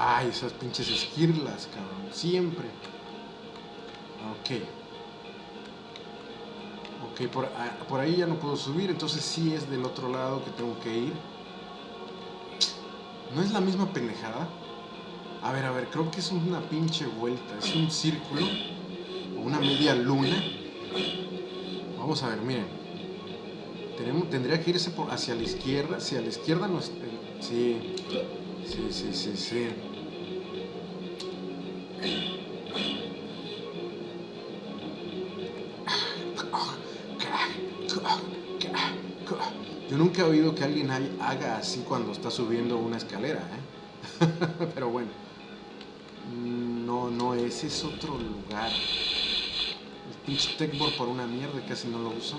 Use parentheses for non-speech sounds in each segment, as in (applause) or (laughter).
Ay, esas pinches esquirlas, cabrón. Siempre. Ok. Ok, por, ah, por ahí ya no puedo subir, entonces sí es del otro lado que tengo que ir. ¿No es la misma pendejada? A ver, a ver, creo que es una pinche vuelta. Es un círculo. O una media luna. Vamos a ver, miren. Tendría que irse hacia la izquierda. Hacia la izquierda no es... Sí. Sí, sí, sí, sí. Yo nunca he oído que alguien haga así cuando está subiendo una escalera, ¿eh? (laughs) Pero bueno. No, no, ese es otro lugar. El pinche techboard por una mierda, casi no lo uso.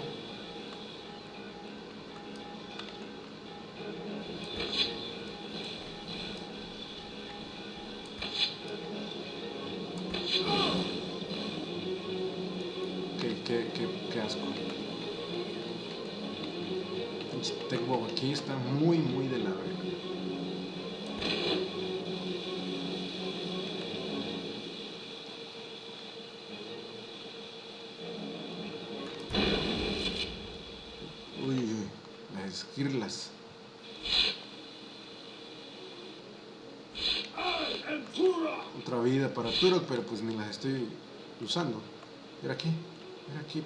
Qué, qué, qué, qué asco. Pinche techboard aquí está muy, muy de la verga. Uy, uy, las esquirlas. Otra vida para Turok, pero pues ni las estoy usando. Mira aquí, mira aquí.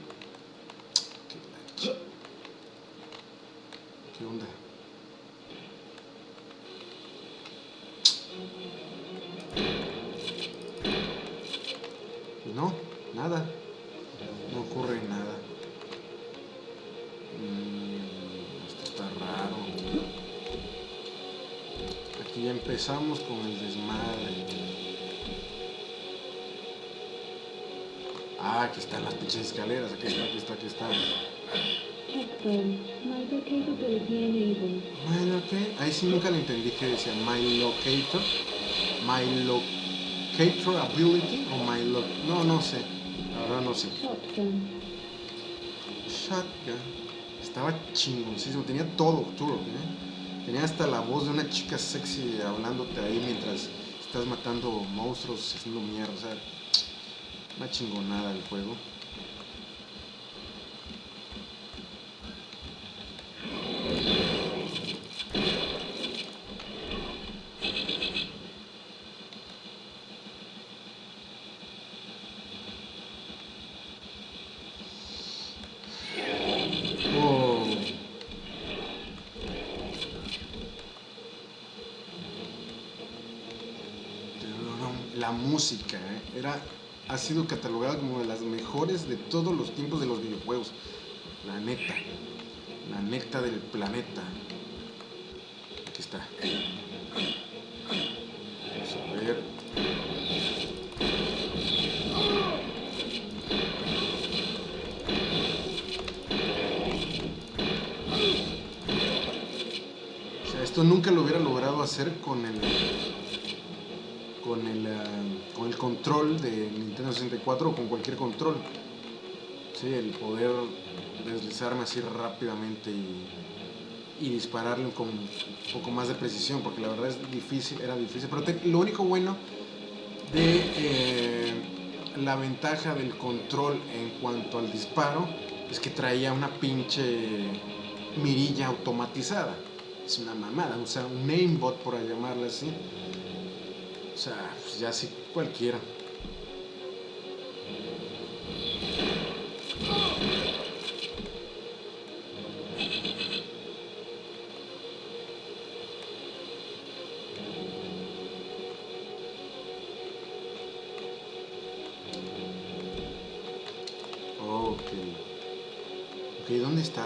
Qué, la ch- No, nada. No ocurre nada. Mm, esto está raro. Aquí ya empezamos con el desmadre. Ah, aquí están las pinches escaleras. Aquí está, aquí está, aquí está. My capability enabled. Bueno, ok. Ahí sí nunca le entendí que decía My Locator. My Locator Ability o My Loc... No, no sé. Verdad no sé. Shotgun. Shotgun. Estaba chingoncísimo. Tenía todo, Turok, ¿eh? Tenía hasta la voz de una chica sexy hablándote ahí mientras estás matando monstruos, haciendo mierda. O sea, una chingonada el juego. Oh. La música ¿eh? era, ha sido catalogada como de las mejores de todos los tiempos de los videojuegos. La neta. La neta del planeta. Aquí está. Vamos a ver. O sea, esto nunca lo hubiera logrado hacer con el con el, ah, con el control de Nintendo 64 o con cualquier control. Sí, el poder deslizarme así rápidamente y, y dispararle con un poco más de precisión, porque la verdad es difícil, era difícil. Pero lo único bueno de eh, la ventaja del control en cuanto al disparo es que traía una pinche mirilla automatizada. Es una mamada, o sea, un aimbot por llamarla así. O sea, pues ya sí cualquiera. ¿dónde está?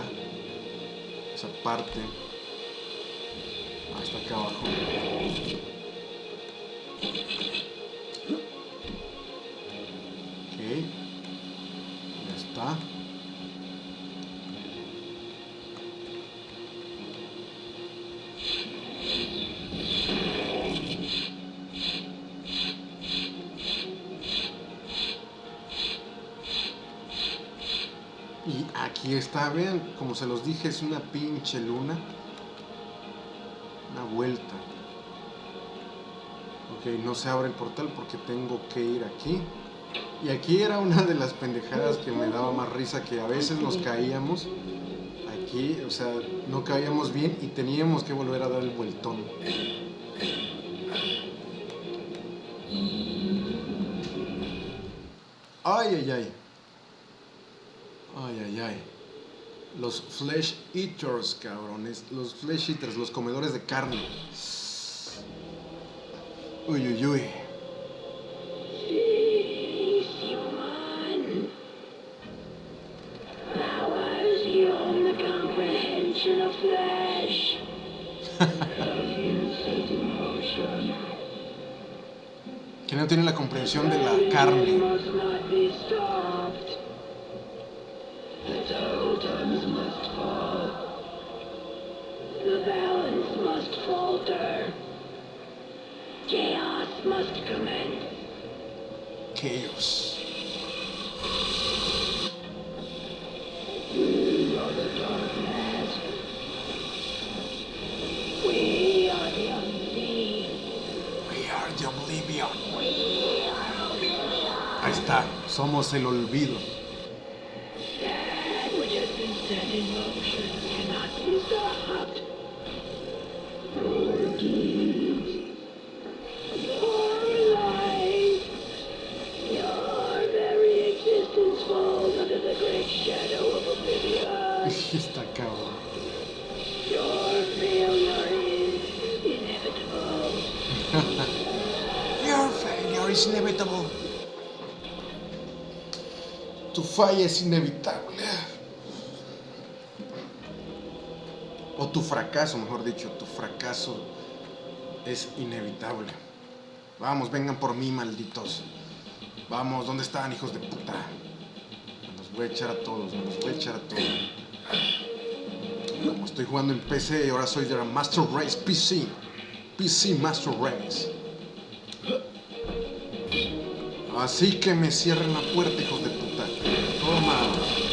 Esa parte. Ah, está acá abajo. Aquí está, vean, como se los dije, es una pinche luna. Una vuelta. Ok, no se abre el portal porque tengo que ir aquí. Y aquí era una de las pendejadas que me daba más risa, que a veces nos caíamos aquí, o sea, no caíamos bien y teníamos que volver a dar el vueltón. Ay, ay, ay. Ay, ay, ay. Los flesh eaters, cabrones. Los flesh eaters, los comedores de carne. Uy, uy, uy. (laughs) Que no tiene la comprensión de la carne. The balance must falter. Chaos must commence. Chaos. We are the unseen. We are the oblivion. Ahí está. Somos el olvido. In motion cannot be stopped. Your deeds, your life, your very existence falls under the great shadow of oblivion. Your failure is inevitable. (laughs) Your failure is inevitable. Tu falla es inevitable. Tu fracaso, mejor dicho, tu fracaso es inevitable. Vamos, vengan por mí, malditos. Vamos, ¿dónde están, hijos de puta? Me los voy a echar a todos, me los voy a echar a todos. Como estoy jugando en PC y ahora soy de la Master Race PC. PC Master Race. Así que me cierren la puerta, hijos de puta. Toma.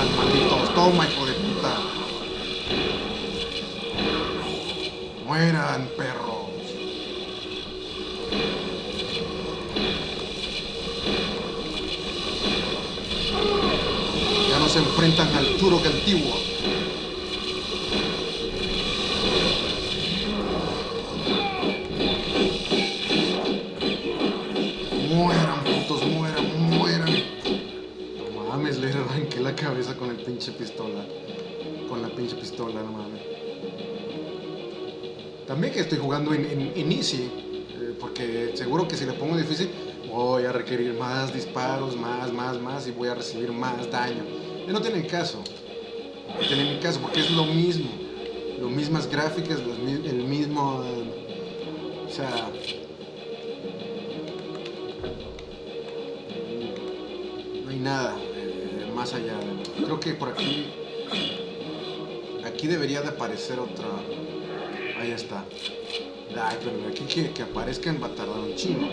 Están malditos. Toma, hijo de puta. Mueran, perros. Ya no se enfrentan al Turok antiguo. Arranqué la cabeza con el pinche pistola. Con la pinche pistola, no mames. También que estoy jugando en, en, Easy. eh, porque seguro que si le pongo difícil, voy a requerir más disparos, más, más, más. Y voy a recibir más daño. Y no tiene caso. No tiene caso porque es lo mismo. Lo mismas gráficas, los el mismo. eh, o sea, más allá. creo que por aquí. Aquí debería de aparecer otra. Ahí está. Ay, pero aquí que, que aparezcan va a tardar un chingo.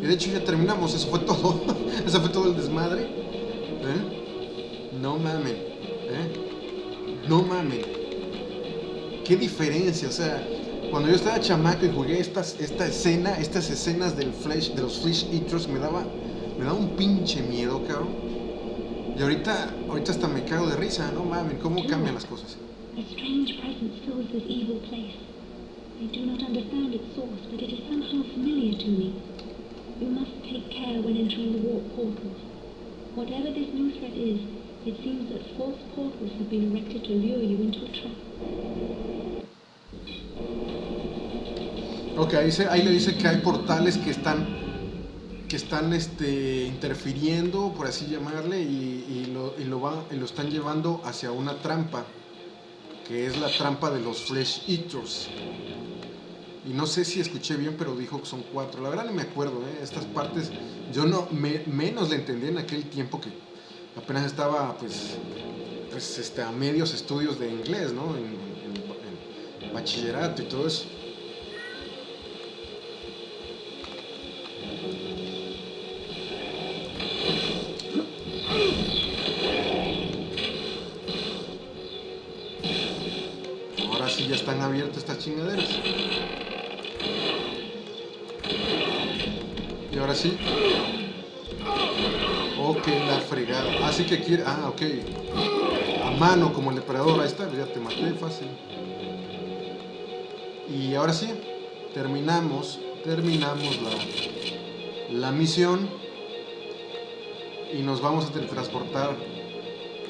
Y de hecho ya terminamos, eso fue todo. (laughs) Eso fue todo el desmadre. ¿Eh? No mamen. ¿Eh? No mamen. Qué diferencia, o sea, cuando yo estaba chamaco y jugué estas, esta escena, estas escenas del flash, de los Flesh Eaters, me daba, me daba un pinche miedo, cabrón. Y ahorita, ahorita hasta me cago de risa, no mamen, cómo cambian las cosas. A strange presence fills this evil place. I do not understand its source, but it is somehow familiar to me. You must take care when entering the warp portals. Whatever this new threat is, it seems that false portals have been erected to lure you into a trap. Ok, ahí, se- ahí le dice que hay portales que están que están este, interfiriendo, por así llamarle, y, lo, y lo van- y lo están llevando hacia una trampa, que es la trampa de los Flesh Eaters. Y no sé si escuché bien, pero dijo que son cuatro. La verdad no me acuerdo, ¿eh? estas partes yo no me- menos le entendí en aquel tiempo que apenas estaba pues, pues este, a medios estudios de inglés, ¿no? En- en bachillerato y todo eso. Están abiertas estas chingaderas. Y ahora sí. Ok, la fregada. Así que quiere. Ah, ok. A mano como el depredador. Ahí está, ya te maté fácil. Y ahora sí, terminamos. Terminamos la, la misión. Y nos vamos a teletransportar.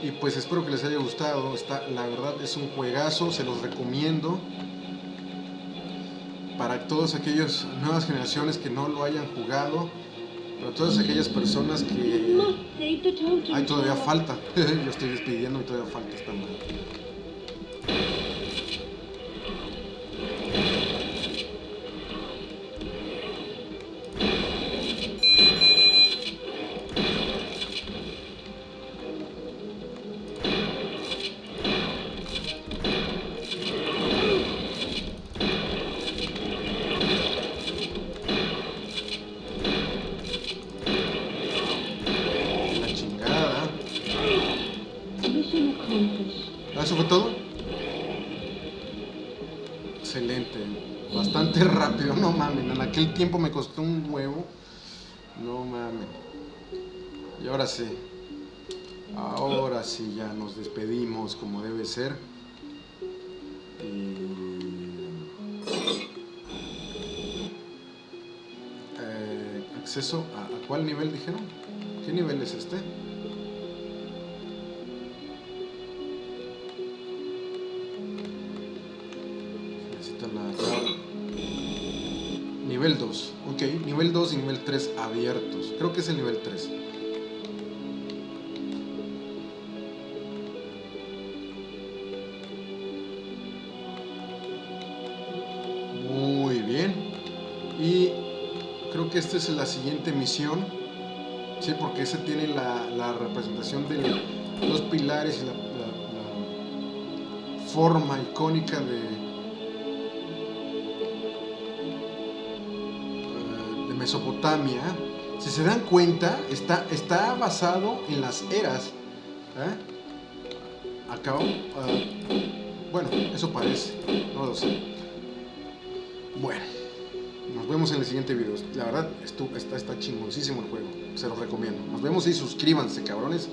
Y pues espero que les haya gustado. Está, la verdad es un juegazo, se los recomiendo. Para todas aquellas nuevas generaciones que no lo hayan jugado. Para todas aquellas personas que Must save the totem. Ay, todavía falta. (laughs) Yo estoy despidiendo y todavía falta esta ¿Eso fue todo? Excelente. Bastante (laughs) rápido, no mames. En aquel tiempo me costó un huevo. No mames. Y ahora sí. Ahora sí ya nos despedimos como debe ser. Eh, acceso a, ¿a cuál nivel dijeron? ¿Qué nivel es este? Nivel 2 y nivel 3 abiertos. Creo que es el nivel 3. Muy bien. Y creo que esta es la siguiente misión. Sí, porque ese tiene la, la representación de los pilares y la forma icónica de, Mesopotamia. Si se dan cuenta, está, está basado en las eras. ¿eh? Ah, bueno, eso parece, no lo sé. Bueno, nos vemos en el siguiente video. La verdad, estu- está, está chingoncísimo el juego. Se los recomiendo. Nos vemos y suscríbanse, cabrones.